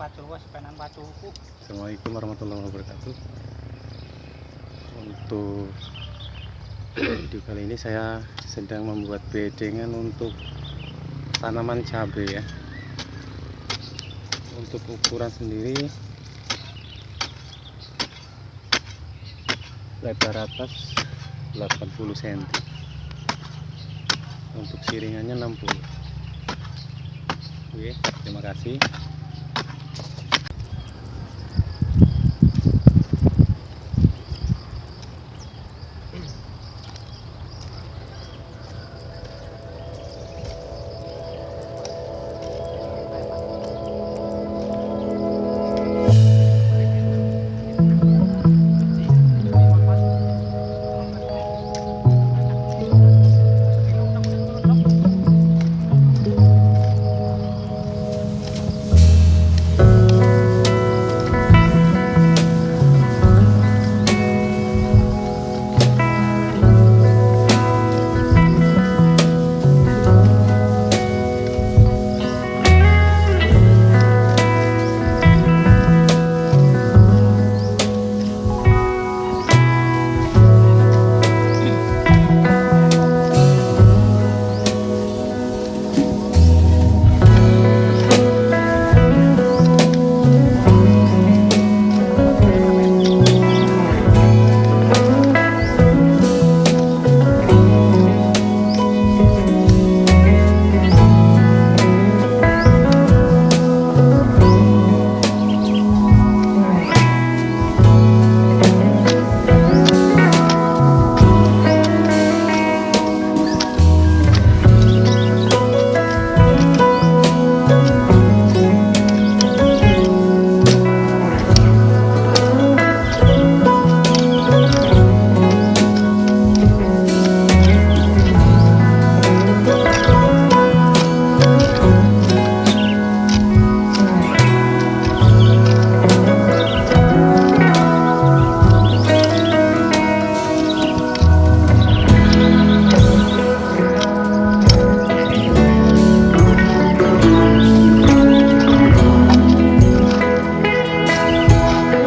pacul wes penan paculku. Assalamualaikum warahmatullahi wabarakatuh. Untuk video kali ini saya sedang membuat bedengan untuk tanaman cabai ya. Untuk ukuran sendiri Lebar atas 80 cm Untuk siringannya 60 Oke, terima kasih.